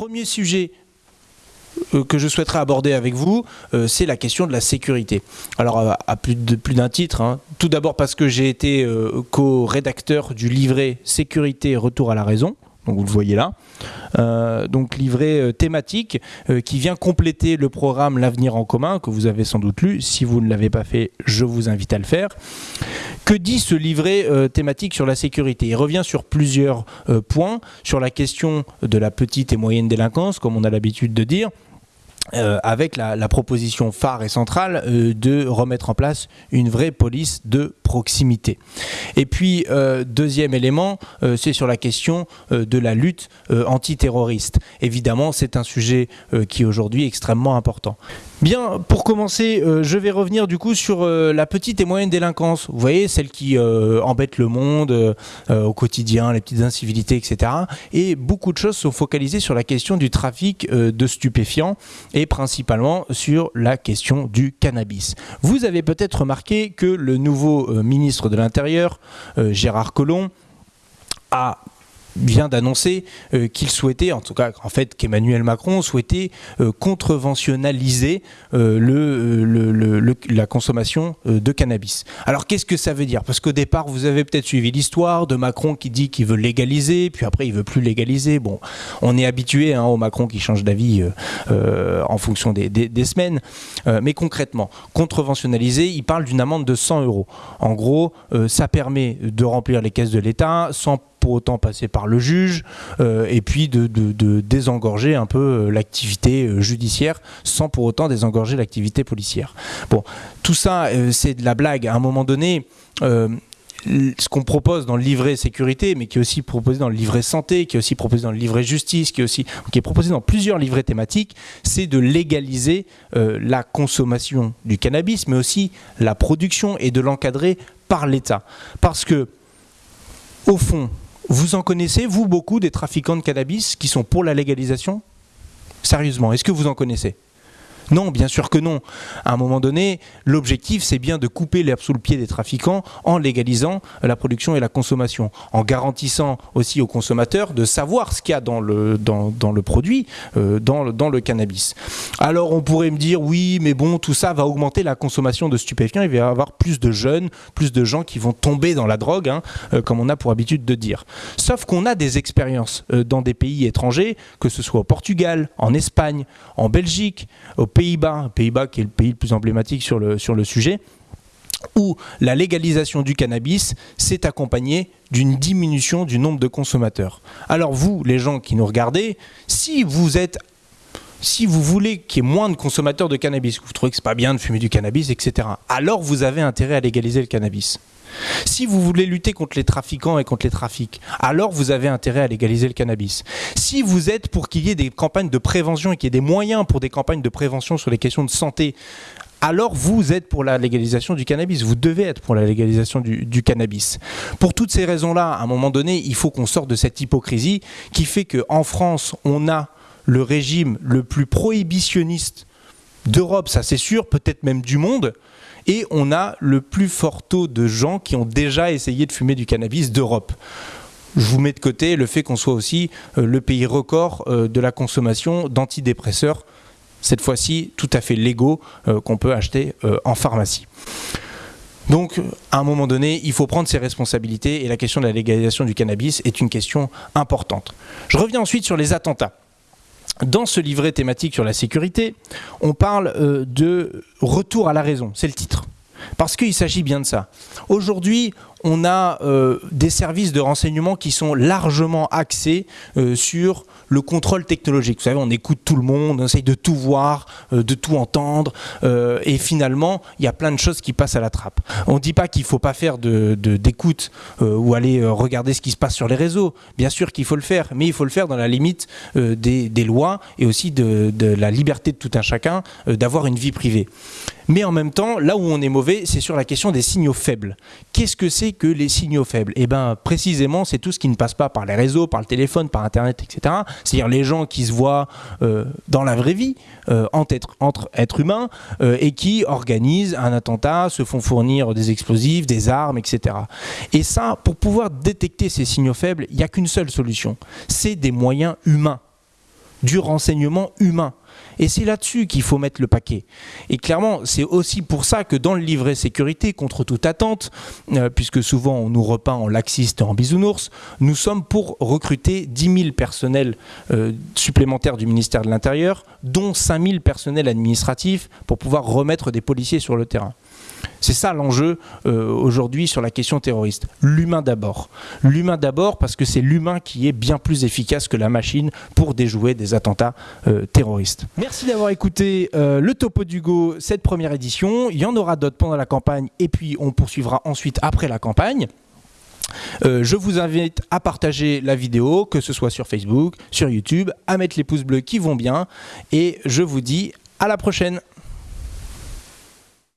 premier sujet euh, que je souhaiterais aborder avec vous, euh, c'est la question de la sécurité. Alors à, plus d'un titre, hein. tout d'abord parce que j'ai été euh, co-rédacteur du livret Sécurité Retour à la raison, donc vous le voyez là. Donc livret thématique qui vient compléter le programme L'avenir en commun que vous avez sans doute lu. Si vous ne l'avez pas fait, je vous invite à le faire. Que dit ce livret thématique sur la sécurité? Il revient sur plusieurs points, sur la question de la petite et moyenne délinquance, comme on a l'habitude de dire, euh, avec la, proposition phare et centrale euh, de remettre en place une vraie police de proximité. Et puis, euh, deuxième élément, c'est sur la question de la lutte antiterroriste. Évidemment, c'est un sujet qui est aujourd'hui extrêmement important. Bien, pour commencer, euh, je vais revenir du coup sur euh, la petite et moyenne délinquance. Vous voyez, celle qui euh, embête le monde au quotidien, les petites incivilités, etc. Et beaucoup de choses sont focalisées sur la question du trafic de stupéfiants et principalement sur la question du cannabis. Vous avez peut-être remarqué que le nouveau ministre de l'Intérieur, Gérard Collomb, a vient d'annoncer euh, qu'il souhaitait, en tout cas en fait qu'Emmanuel Macron souhaitait euh, euh, le, la consommation de cannabis. Alors qu'est-ce que ça veut dire? Parce qu'au départ vous avez peut-être suivi l'histoire de Macron qui dit qu'il veut légaliser, puis après il veut plus légaliser. Bon, on est habitué hein, au Macron qui change d'avis en fonction des, des semaines. mais concrètement, contreventionnaliser, il parle d'une amende de 100 euros. En gros, ça permet de remplir les caisses de l'État sans pour autant passer par le juge, euh, et puis de, désengorger un peu euh, l'activité euh, judiciaire sans pour autant désengorger l'activité policière. Bon, tout ça, c'est de la blague. À un moment donné, ce qu'on propose dans le livret sécurité, mais qui est aussi proposé dans le livret santé, qui est aussi proposé dans le livret justice, qui est aussi qui est proposé dans plusieurs livrets thématiques, c'est de légaliser la consommation du cannabis, mais aussi la production et de l'encadrer par l'État. Parce que, au fond, vous en connaissez, vous, beaucoup des trafiquants de cannabis qui sont pour la légalisation? Sérieusement, est-ce que vous en connaissez? Non, bien sûr que non. À un moment donné, l'objectif, c'est bien de couper l'herbe sous le pied des trafiquants en légalisant la production et la consommation, en garantissant aussi aux consommateurs de savoir ce qu'il y a dans le, dans, le produit, euh, dans, le, dans le cannabis. Alors on pourrait me dire, oui, mais bon, tout ça va augmenter la consommation de stupéfiants, il va y avoir plus de jeunes, plus de gens qui vont tomber dans la drogue, hein, euh, comme on a pour habitude de dire. Sauf qu'on a des expériences euh, dans des pays étrangers, que ce soit au Portugal, en Espagne, en Belgique, au Pays-Bas, Pays-Bas qui est le pays le plus emblématique sur le, sur le sujet, où la légalisation du cannabis s'est accompagnée d'une diminution du nombre de consommateurs. Alors vous, les gens qui nous regardez, si vous êtes si vous voulez qu'il y ait moins de consommateurs de cannabis, que vous trouvez que c'est pas bien de fumer du cannabis, etc., alors vous avez intérêt à légaliser le cannabis. Si vous voulez lutter contre les trafiquants et contre les trafics, alors vous avez intérêt à légaliser le cannabis. Si vous êtes pour qu'il y ait des campagnes de prévention et qu'il y ait des moyens pour des campagnes de prévention sur les questions de santé, alors vous êtes pour la légalisation du cannabis. Vous devez être pour la légalisation du, du cannabis. Pour toutes ces raisons-là, à un moment donné, il faut qu'on sorte de cette hypocrisie qui fait qu'en France, on a le régime le plus prohibitionniste d'Europe, ça c'est sûr, peut-être même du monde, et on a le plus fort taux de gens qui ont déjà essayé de fumer du cannabis d'Europe. Je vous mets de côté le fait qu'on soit aussi euh, le pays record euh, de la consommation d'antidépresseurs, cette fois-ci tout à fait légaux, euh, qu'on peut acheter en pharmacie. Donc, à un moment donné, il faut prendre ses responsabilités et la question de la légalisation du cannabis est une question importante. Je reviens ensuite sur les attentats. Dans ce livret thématique sur la sécurité, on parle euh, de retour à la raison, c'est le titre. Parce qu'il s'agit bien de ça. Aujourd'hui, on a euh, des services de renseignement qui sont largement axés euh, sur le contrôle technologique. Vous savez, on écoute tout le monde, on essaye de tout voir, euh, de tout entendre, et finalement, il y a plein de choses qui passent à la trappe. On ne dit pas qu'il ne faut pas faire d'écoute ou aller regarder ce qui se passe sur les réseaux. Bien sûr qu'il faut le faire, mais il faut le faire dans la limite des, lois et aussi de, la liberté de tout un chacun d'avoir une vie privée. Mais en même temps, là où on est mauvais, c'est sur la question des signaux faibles. Qu'est-ce que c'est que les signaux faibles Eh bien, précisément, c'est tout ce qui ne passe pas par les réseaux, par le téléphone, par Internet, etc. C'est-à-dire les gens qui se voient euh, dans la vraie vie, euh, entre, êtres humains, euh, et qui organisent un attentat, se font fournir des explosifs, des armes, etc. Et ça, pour pouvoir détecter ces signaux faibles, il n'y a qu'une seule solution. C'est des moyens humains du renseignement humain. Et c'est là-dessus qu'il faut mettre le paquet. Et clairement, c'est aussi pour ça que dans le livret sécurité, contre toute attente, euh, puisque souvent on nous repeint en laxiste et en bisounours, nous sommes pour recruter 10 000 personnels euh, supplémentaires du ministère de l'Intérieur, dont 5 000 personnels administratifs pour pouvoir remettre des policiers sur le terrain. C'est ça l'enjeu euh, aujourd'hui sur la question terroriste. L'humain d'abord. L'humain d'abord parce que c'est l'humain qui est bien plus efficace que la machine pour déjouer des attentats terroristes. Merci d'avoir écouté euh, le Topo d'Hugo, cette première édition. Il y en aura d'autres pendant la campagne et puis on poursuivra ensuite après la campagne. je vous invite à partager la vidéo, que ce soit sur Facebook, sur YouTube, à mettre les pouces bleus qui vont bien. Et je vous dis à la prochaine